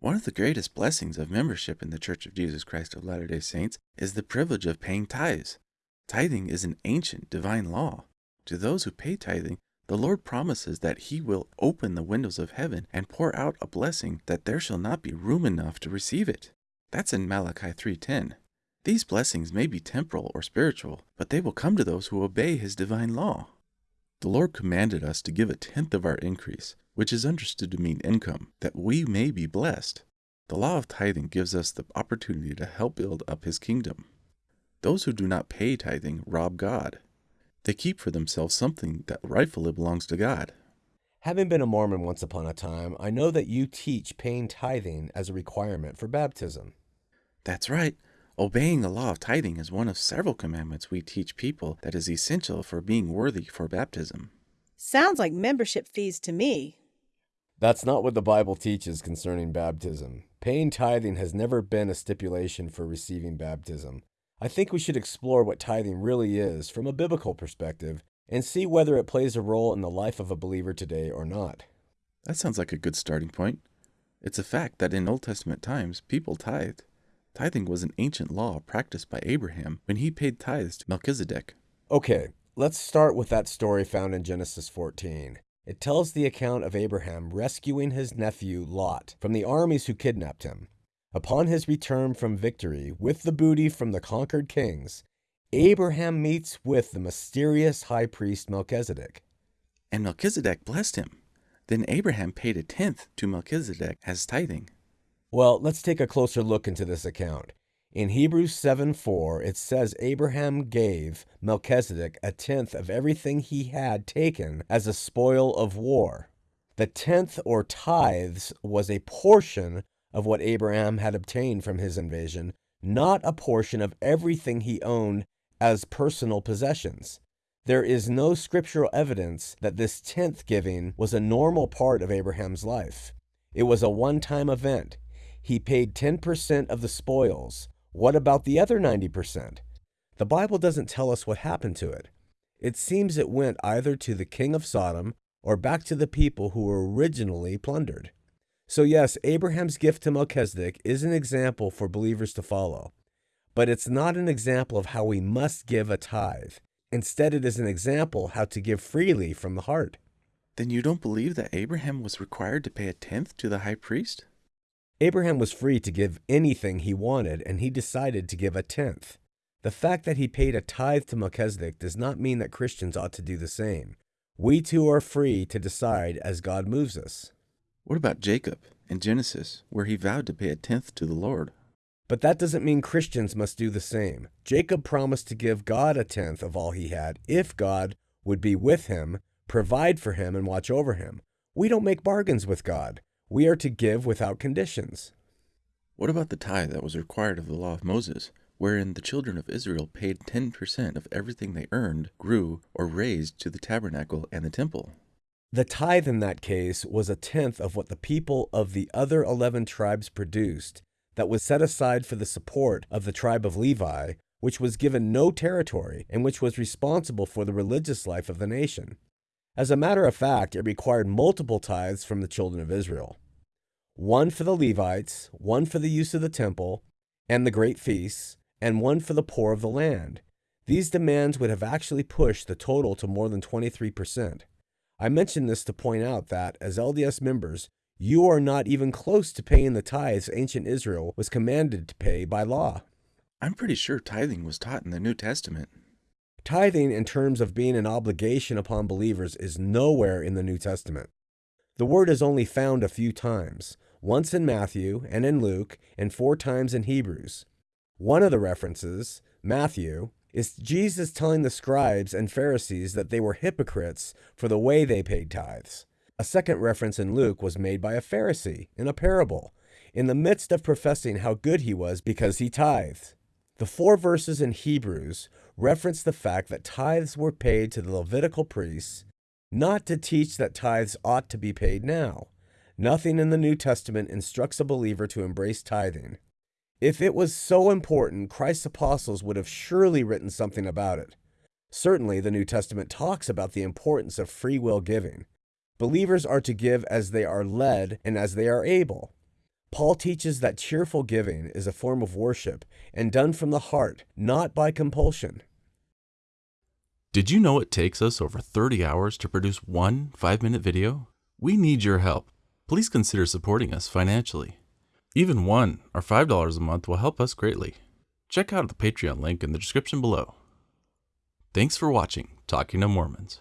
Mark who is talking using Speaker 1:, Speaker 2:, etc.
Speaker 1: One of the greatest blessings of membership in the Church of Jesus Christ of Latter day Saints is the privilege of paying tithes. Tithing is an ancient divine law. To those who pay tithing, the Lord promises that He will open the windows of heaven and pour out a blessing that there shall not be room enough to receive it. That's in Malachi 3:10. These blessings may be temporal or spiritual, but they will come to those who obey His divine law. The Lord commanded us to give a tenth of our increase, which is understood to mean income, that we may be blessed. The law of tithing gives us the opportunity to help build up His kingdom. Those who do not pay tithing rob God. They keep for themselves something that rightfully belongs to God.
Speaker 2: Having been a Mormon once upon a time, I know that you teach paying tithing as a requirement for baptism.
Speaker 1: That's right. Obeying the law of tithing is one of several commandments we teach people that is essential for being worthy for baptism.
Speaker 3: Sounds like membership fees to me.
Speaker 2: That's not what the Bible teaches concerning baptism. Paying tithing has never been a stipulation for receiving baptism. I think we should explore what tithing really is from a biblical perspective and see whether it plays a role in the life of a believer today or not.
Speaker 1: That sounds like a good starting point. It's a fact that in Old Testament times, people tithed. Tithing was an ancient law practiced by Abraham when he paid tithes to Melchizedek.
Speaker 2: Okay, let's start with that story found in Genesis 14. It tells the account of Abraham rescuing his nephew Lot from the armies who kidnapped him. Upon his return from victory with the booty from the conquered kings, Abraham meets with the mysterious high priest Melchizedek.
Speaker 1: And Melchizedek blessed him. Then Abraham paid a tenth to Melchizedek as tithing.
Speaker 2: Well, let's take a closer look into this account. In Hebrews 7 4, it says Abraham gave Melchizedek a tenth of everything he had taken as a spoil of war. The tenth or tithes was a portion of what Abraham had obtained from his invasion, not a portion of everything he owned as personal possessions. There is no scriptural evidence that this tenth giving was a normal part of Abraham's life. It was a one time event. He paid 10% of the spoils. What about the other 90%? The Bible doesn't tell us what happened to it. It seems it went either to the king of Sodom or back to the people who were originally plundered. So, yes, Abraham's gift to Melchizedek is an example for believers to follow, but it's not an example of how we must give a tithe. Instead, it is an example how to give freely from the heart.
Speaker 1: Then you don't believe that Abraham was required to pay a tenth to the high priest?
Speaker 2: Abraham was free to give anything he wanted, and he decided to give a tenth. The fact that he paid a tithe to Melchizedek does not mean that Christians ought to do the same. We too are free to decide as God moves us.
Speaker 1: What about Jacob in Genesis, where he vowed to pay a tenth to the Lord?
Speaker 2: But that doesn't mean Christians must do the same. Jacob promised to give God a tenth of all he had if God would be with him, provide for him, and watch over him. We don't make bargains with God. We are to give without conditions.
Speaker 1: What about the tithe that was required of the law of Moses, wherein the children of Israel paid 10% of everything they earned, grew, or raised to the tabernacle and the temple?
Speaker 2: The tithe in that case was a tenth of what the people of the other 11 tribes produced, that was set aside for the support of the tribe of Levi, which was given no territory and which was responsible for the religious life of the nation. As a matter of fact, it required multiple tithes from the children of Israel one for the Levites, one for the use of the temple and the great feasts, and one for the poor of the land. These demands would have actually pushed the total to more than 23%. I mention this to point out that, as LDS members, you are not even close to paying the tithes ancient Israel was commanded to pay by law.
Speaker 1: I'm pretty sure tithing was taught in the New Testament.
Speaker 2: Tithing, in terms of being an obligation upon believers, is nowhere in the New Testament. The word is only found a few times, once in Matthew and in Luke, and four times in Hebrews. One of the references, Matthew, is Jesus telling the scribes and Pharisees that they were hypocrites for the way they paid tithes. A second reference in Luke was made by a Pharisee in a parable, in the midst of professing how good he was because he tithed. The four verses in Hebrews reference the fact that tithes were paid to the Levitical priests, not to teach that tithes ought to be paid now. Nothing in the New Testament instructs a believer to embrace tithing. If it was so important, Christ's apostles would have surely written something about it. Certainly, the New Testament talks about the importance of free will giving. Believers are to give as they are led and as they are able. Paul teaches that cheerful giving is a form of worship and done from the heart, not by compulsion.
Speaker 1: Did you know it takes us over 30 hours to produce one five minute video? We need your help. Please consider supporting us financially. Even one or $5 a month will help us greatly. Check out the Patreon link in the description below. Thanks for watching Talking to Mormons.